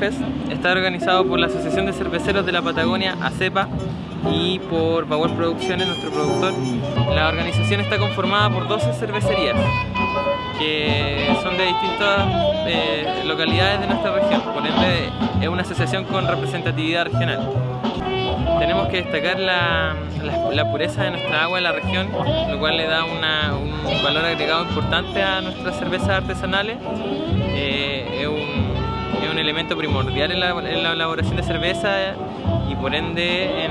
Está organizado por la Asociación de Cerveceros de la Patagonia, ACEPA, y por Power Producciones, nuestro productor. La organización está conformada por 12 cervecerías que son de distintas eh, localidades de nuestra región, por ende es una asociación con representatividad regional. Tenemos que destacar la, pureza de nuestra agua en la región, lo cual le da un valor agregado importante a nuestras cervezas artesanales. Eh, un, elemento primordial en la, elaboración de cerveza y por ende en,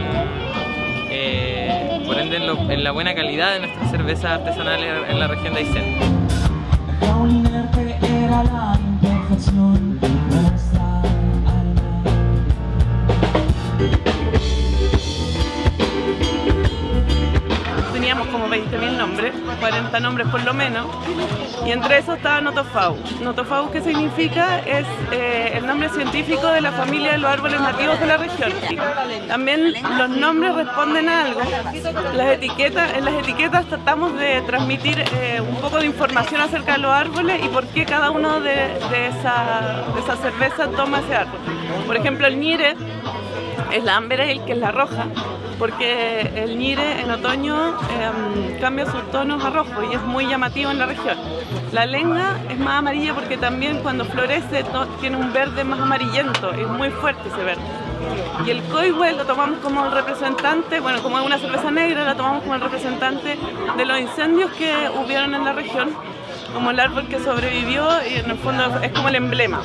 eh, por ende en, la buena calidad de nuestras cervezas artesanales en la región de Aysén. Teníamos como 20.000 nombres, 40 nombres por lo menos, y entre esos estaba Notofau. Notofau, ¿qué significa? Es eh, el nombre científico de la familia de los árboles nativos de la región. También los nombres responden a algo. Las etiquetas, en las etiquetas tratamos de transmitir eh, un poco de información acerca de los árboles y por qué cada uno de, de esa, cerveza toma ese árbol. Por ejemplo, el Nire es la Ale, que es la roja, porque el Nire en otoño em, cambia sus tonos a rojo y es muy llamativo en la región. La lenga es más amarilla porque también cuando florece tiene un verde más amarillento, es muy fuerte ese verde. Y el Coihue lo tomamos como el representante, bueno, como es una cerveza negra, la tomamos como el representante de los incendios que hubieron en la región, como el árbol que sobrevivió y en el fondo es como el emblema.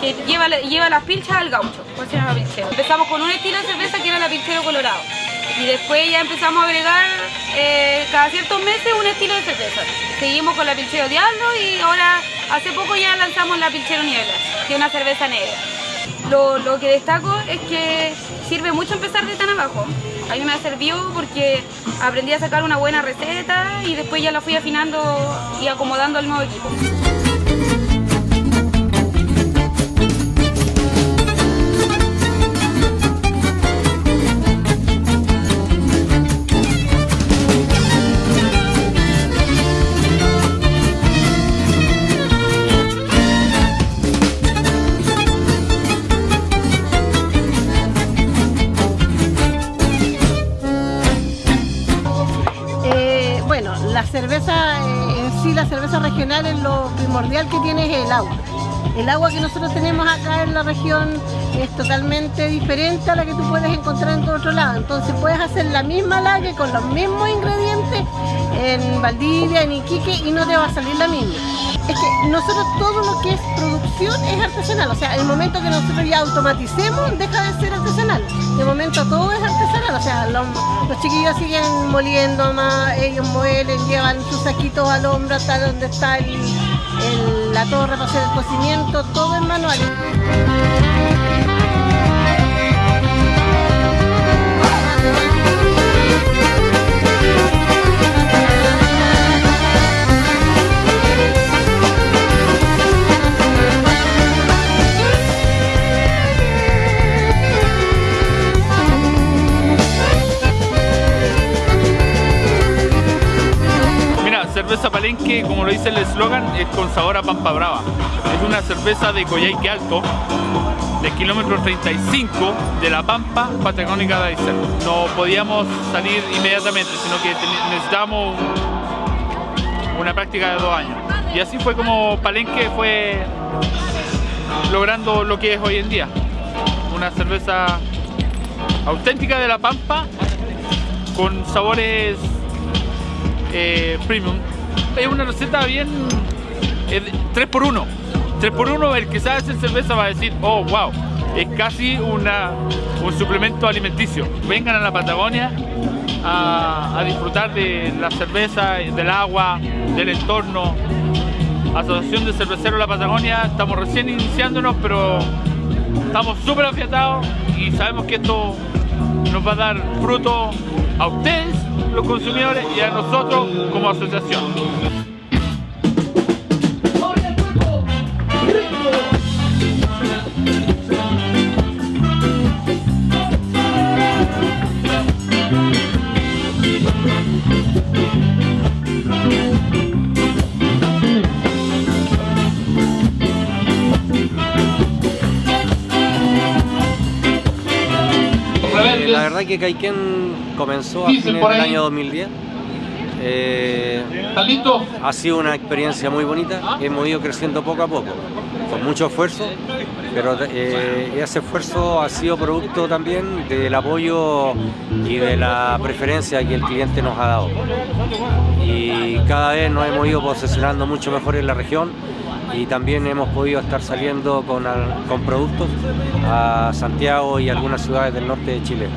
Que lleva, lleva las pilchas al gaucho, Empezamos con un estilo de cerveza que era la pilchero colorado y después ya empezamos a agregar eh, cada ciertos meses un estilo de cerveza. Seguimos con la pilchero diablo y ahora hace poco ya lanzamos la pilchero niebla, que es una cerveza negra. Lo, lo, que destaco es que sirve mucho empezar de tan abajo. A mí me sirvió porque aprendí a sacar una buena receta y después ya la fui afinando y acomodando al nuevo equipo. Cerveza, eh, en sí la cerveza regional es lo primordial que tiene es el agua. El agua que nosotros tenemos acá en la región es totalmente diferente a la que tú puedes encontrar en todo otro lado. Entonces puedes hacer la misma lager con los mismos ingredientes en Valdivia, en Iquique y no te va a salir la misma. Es que nosotros todo lo que es producción es artesanal, o sea, el momento que nosotros ya automaticemos deja de ser artesanal. De momento todo es artesanal, o sea, los, chiquillos siguen moliendo más, ellos muelen, llevan sus saquitos al hombro hasta donde está la torre para hacer el cocimiento, todo es manual. como lo dice el eslogan, es con sabor a pampa brava. Es una cerveza de Coyhaique Alto, de kilómetro 35 de la Pampa Patagónica de Aysén. No podíamos salir inmediatamente, sino que necesitábamos una práctica de dos años. Y así fue como Palenque fue logrando lo que es hoy en día. Una cerveza auténtica de la Pampa con sabores eh, premium es una receta bien 3x1 3x1 el que sabe hacer cerveza va a decir oh wow es casi una, un suplemento alimenticio vengan a la Patagonia a, disfrutar de la cerveza, del agua, del entorno. Asociación de Cerveceros de la Patagonia estamos recién iniciándonos pero estamos súper afiatados y sabemos que esto nos va a dar fruto a ustedes, los consumidores, y a nosotros como asociación. Que Caiquén comenzó a fines del año 2010. Eh, ha sido una experiencia muy bonita, hemos ido creciendo poco a poco, con mucho esfuerzo, pero eh, ese esfuerzo ha sido producto también del apoyo y de la preferencia que el cliente nos ha dado. Y cada vez nos hemos ido posicionando mucho mejor en la región y también hemos podido estar saliendo con, con productos a Santiago y algunas ciudades del norte de Chile.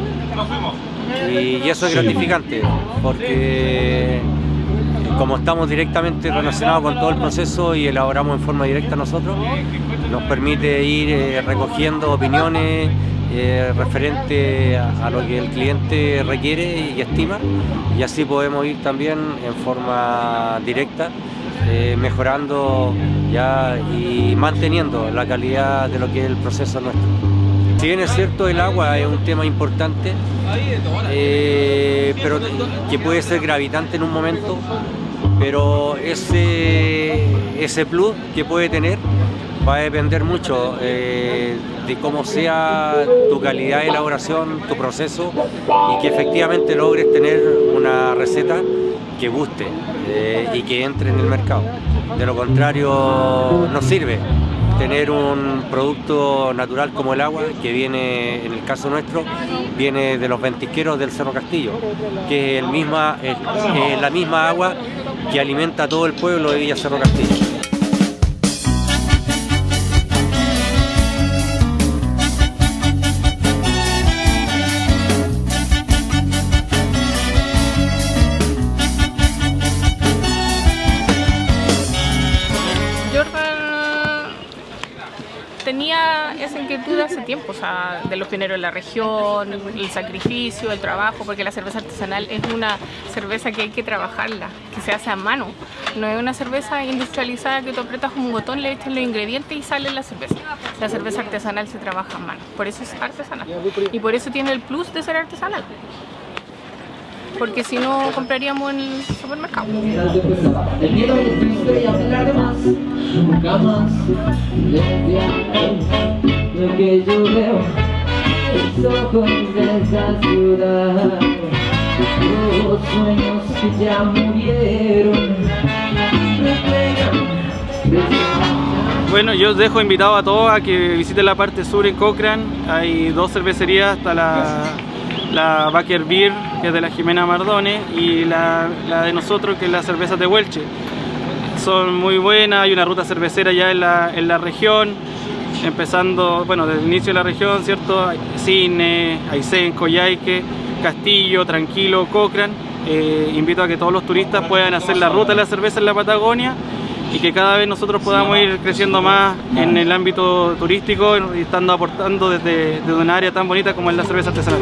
Y, eso es gratificante porque como estamos directamente relacionados con todo el proceso y elaboramos en forma directa nosotros, nos permite ir eh, recogiendo opiniones eh, referente a, lo que el cliente requiere y estima y así podemos ir también en forma directa eh, mejorando y manteniendo la calidad de lo que es el proceso nuestro. Si bien es cierto el agua es un tema importante, eh, pero que puede ser gravitante en un momento, pero ese, ese plus que puede tener va a depender mucho eh, de cómo sea tu calidad de elaboración, tu proceso y que efectivamente logres tener una receta que guste eh, y que entre en el mercado. De lo contrario no sirve tener un producto natural como el agua, que viene, en el caso nuestro, viene de los ventisqueros del Cerro Castillo, que es, el misma, es la misma agua que alimenta todo el pueblo de Villa Cerro Castillo. Esa inquietud hace tiempo, o sea, de los pioneros de la región, el sacrificio, el trabajo, porque la cerveza artesanal es una cerveza que hay que trabajarla, que se hace a mano. No es una cerveza industrializada que tú apretas un botón, le echas los ingredientes y sale la cerveza. La cerveza artesanal se trabaja a mano, por eso es artesanal. Y por eso tiene el plus de ser artesanal porque si no compraríamos en el supermercado. Lo que yo veo es ojos ciudad, los sueños que ya murieron, bueno, yo os dejo invitado a todos a que visiten la parte sur en Cochrane. Hay dos cervecerías hasta la la Baker Beer, que es de la Jimena Mardone, y la, de nosotros, que es la cerveza de Huelche. Son muy buenas, hay una ruta cervecera ya en la, en la región, empezando, bueno, desde el inicio de la región, ¿cierto? Cine, Aysén, Coyhaique, Castillo, Tranquilo, Cochrane. Eh, invito a que todos los turistas puedan hacer la ruta de la cerveza en la Patagonia y que cada vez nosotros podamos ir creciendo más en el ámbito turístico y estando aportando desde, desde una área tan bonita como es la cerveza artesanal.